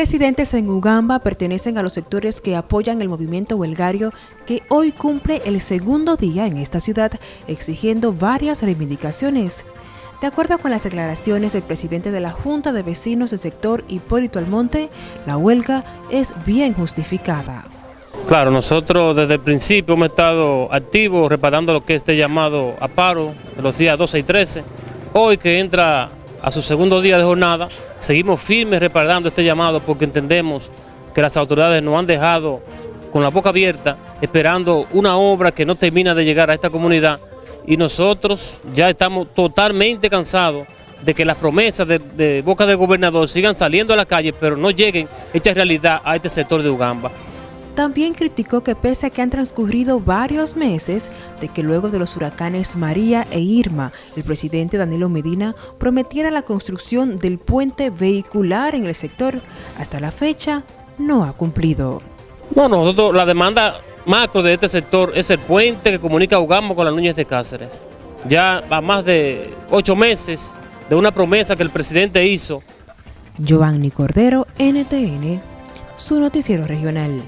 Residentes en Ugamba pertenecen a los sectores que apoyan el movimiento huelgario que hoy cumple el segundo día en esta ciudad exigiendo varias reivindicaciones. De acuerdo con las declaraciones del presidente de la Junta de Vecinos del sector Hipólito Almonte, la huelga es bien justificada. Claro, nosotros desde el principio hemos estado activos reparando lo que es este llamado a paro de los días 12 y 13. Hoy que entra a su segundo día de jornada, seguimos firmes reparando este llamado porque entendemos que las autoridades nos han dejado con la boca abierta esperando una obra que no termina de llegar a esta comunidad y nosotros ya estamos totalmente cansados de que las promesas de, boca del gobernador sigan saliendo a la calle pero no lleguen hechas realidad a este sector de Ugamba. También criticó que pese a que han transcurrido varios meses de que luego de los huracanes María e Irma, el presidente Danilo Medina prometiera la construcción del puente vehicular en el sector, hasta la fecha no ha cumplido. Bueno, nosotros la demanda macro de este sector es el puente que comunica Ugamo con las Núñez de Cáceres. Ya va más de ocho meses de una promesa que el presidente hizo. Giovanni Cordero, NTN, su noticiero regional.